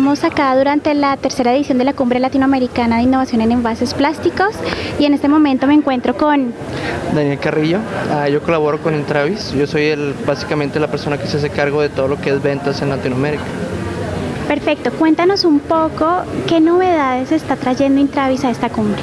estamos acá durante la tercera edición de la Cumbre Latinoamericana de Innovación en Envases Plásticos y en este momento me encuentro con... Daniel Carrillo, uh, yo colaboro con Intravis, yo soy el, básicamente la persona que se hace cargo de todo lo que es ventas en Latinoamérica. Perfecto, cuéntanos un poco qué novedades está trayendo Intravis a esta cumbre.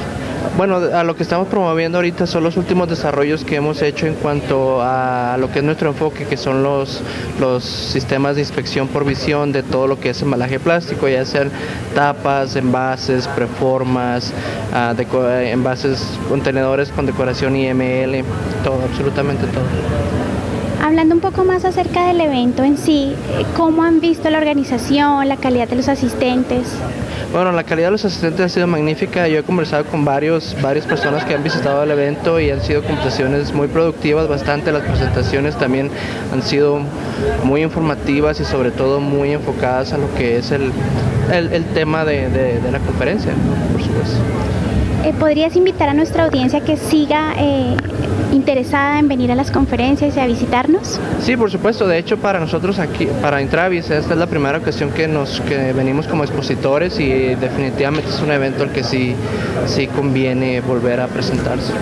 Bueno, a lo que estamos promoviendo ahorita son los últimos desarrollos que hemos hecho en cuanto a lo que es nuestro enfoque, que son los, los sistemas de inspección por visión de todo lo que es embalaje plástico, ya sean tapas, envases, preformas, uh, envases, contenedores con decoración IML, todo, absolutamente todo. Hablando un poco más acerca del evento en sí, ¿cómo han visto la organización, la calidad de los asistentes? Bueno, la calidad de los asistentes ha sido magnífica. Yo he conversado con varios, varias personas que han visitado el evento y han sido conversaciones muy productivas, bastante. Las presentaciones también han sido muy informativas y sobre todo muy enfocadas a lo que es el, el, el tema de, de, de, la conferencia, por supuesto. Eh, ¿Podrías invitar a nuestra audiencia que siga eh, interesada en venir a las conferencias y a visitarnos? Sí, por supuesto. De hecho, para nosotros aquí, para Intravis, esta es la primera ocasión que nos que venimos como expositores y definitivamente es un evento al que sí, sí conviene volver a presentarse.